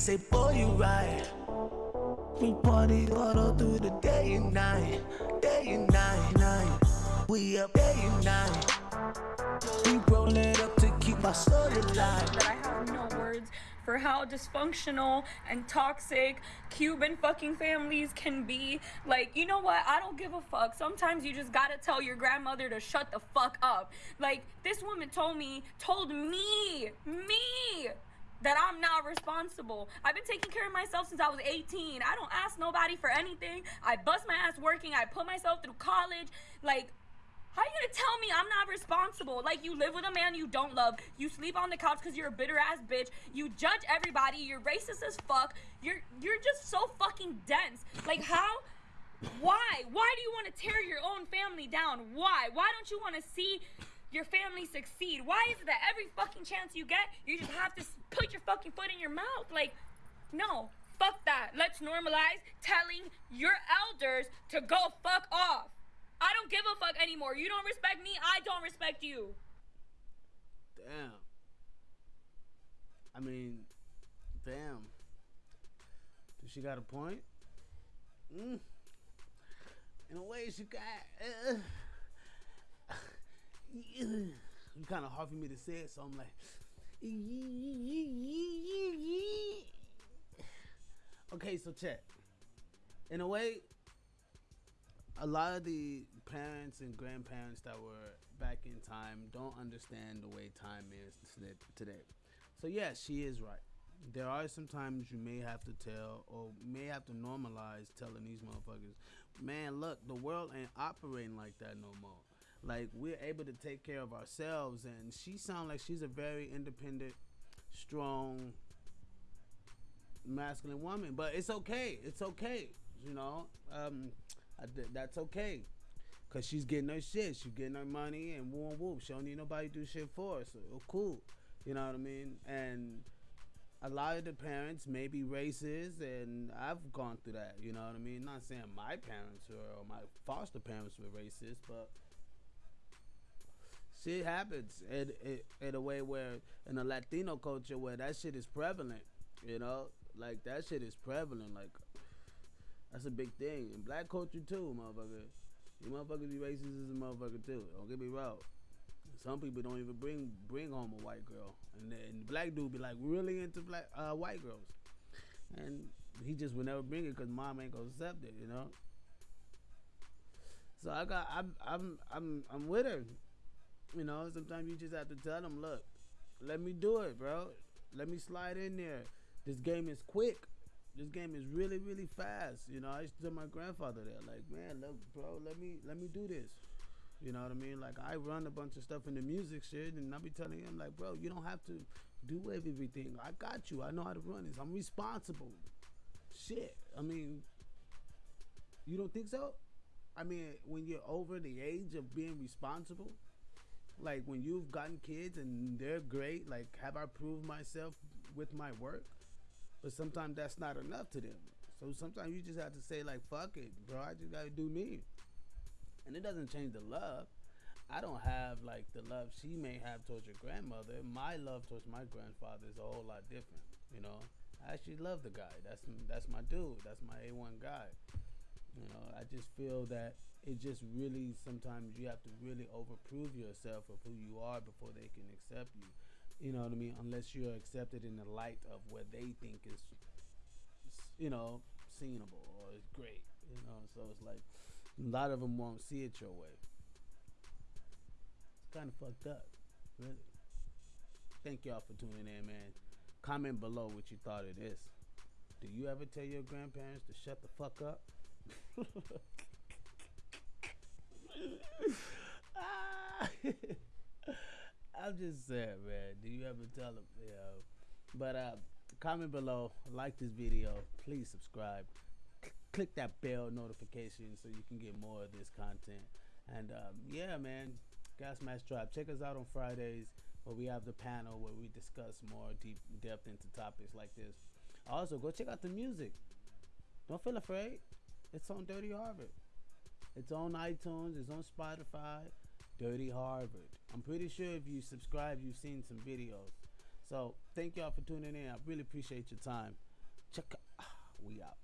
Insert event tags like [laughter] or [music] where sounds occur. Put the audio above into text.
and say, boy, you right. We party all through the day and night, day and night, night. We up day and night. We roll it up to keep our soul alive. that I have no words for how dysfunctional and toxic Cuban fucking families can be. Like, you know what? I don't give a fuck. Sometimes you just gotta tell your grandmother to shut the fuck up. Like, this woman told me, told me, me, that I'm not responsible. I've been taking care of myself since I was 18. I don't ask nobody for anything. I bust my ass working. I put myself through college. Like, how you gonna tell me I'm not responsible? Like you live with a man you don't love. You sleep on the couch because you're a bitter ass bitch. You judge everybody. You're racist as fuck. You're you're just so fucking dense. Like how? Why? Why do you want to tear your own family down? Why? Why don't you want to see your family succeed? Why is it that every fucking chance you get, you just have to put your fucking foot in your mouth? Like, no. Fuck that. Let's normalize telling your elders to go fuck off. I don't give a fuck anymore. You don't respect me, I don't respect you. Damn. I mean, damn. Does she got a point? Mm. In a way, she got. Uh, it's kind of hard for me to say it, so I'm like. [sighs] Okay, so check. In a way, a lot of the parents and grandparents that were back in time don't understand the way time is today- today. So yeah, she is right. There are some times you may have to tell or may have to normalize telling these motherfuckers, man, look, the world ain't operating like that no more. Like we're able to take care of ourselves, and she sounds like she's a very independent, strong, masculine woman. But it's okay. It's okay. You know, um, th- that's okay. Cause she's getting her shit. She's getting her money and whoop whoop. She don't need nobody to do shit for her. So oh, cool. You know what I mean? And a lot of the parents may be racist, and I've gone through that. You know what I mean? Not saying my parents were or my foster parents were racist, but shit happens in, in, in a way where in a Latino culture where that shit is prevalent. You know, like that shit is prevalent. Like that's a big thing. In black culture too, motherfucker. You motherfuckers be racist as a motherfucker too. Don't get me wrong. Some people don't even bring bring home a white girl, and then black dude be like really into black uh, white girls, and he just would never bring it because mom ain't gonna accept it, you know. So I got I'm I'm I'm I'm with her, you know. Sometimes you just have to tell them, look, let me do it, bro. Let me slide in there. This game is quick. This game is really really fast. You know, I used to tell my grandfather that, like, man, look, bro, let me let me do this. You know what I mean? Like I run a bunch of stuff in the music shit, and I be telling him like, bro, you don't have to do everything. I got you. I know how to run this. I'm responsible. Shit. I mean, you don't think so? I mean, when you're over the age of being responsible, like when you've gotten kids and they're great, like have I proved myself with my work? But sometimes that's not enough to them. So sometimes you just have to say like, fuck it, bro. I just gotta do me and it doesn't change the love. I don't have like the love she may have towards your grandmother. My love towards my grandfather is a whole lot different. You know, I actually love the guy. That's that's my dude. That's my A one guy. You know, I just feel that it just really sometimes you have to really overprove yourself of who you are before they can accept you. You know what I mean? Unless you're accepted in the light of what they think is, you know, seenable or is great. You know, so it's like a lot of them won't see it your way. It's kind of fucked up, really. Thank y'all for tuning in, man. Comment below what you thought of this. Do you ever tell your grandparents to shut the fuck up? [laughs] Ah. I'm just saying, man. Do you ever tell them? You know? But uh, comment below, like this video, please subscribe click that bell notification so you can get more of this content. And um, yeah, man, Gas Mask Tribe. Check us out on Fridays where we have the panel where we discuss more deep depth into topics like this. Also, go check out the music. Don't feel afraid. It's on Dirty Harvard. It's on iTunes. It's on Spotify. Dirty Harvard. I'm pretty sure if you subscribe, you've seen some videos. So thank y'all for tuning in. I really appreciate your time. Check out. Ah, we out.